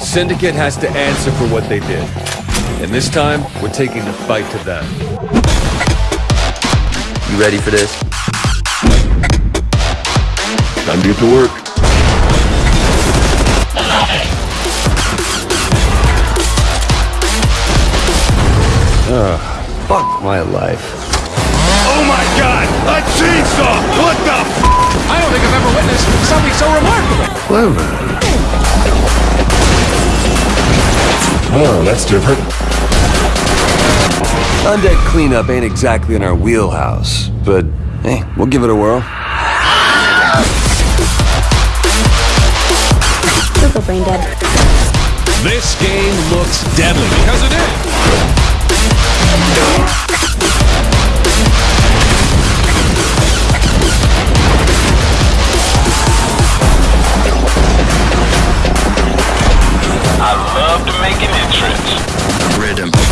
Syndicate has to answer for what they did. And this time, we're taking the fight to them. You ready for this? Time to get to work. Ugh, fuck my life. Oh my god! A chainsaw! What the f- I don't think I've ever witnessed something so remarkable. Clever. Oh, that's different. Undead cleanup ain't exactly in our wheelhouse, but hey, we'll give it a whirl. Super brain dead. This game looks deadly because it is. up to make an entrance. Rhythm.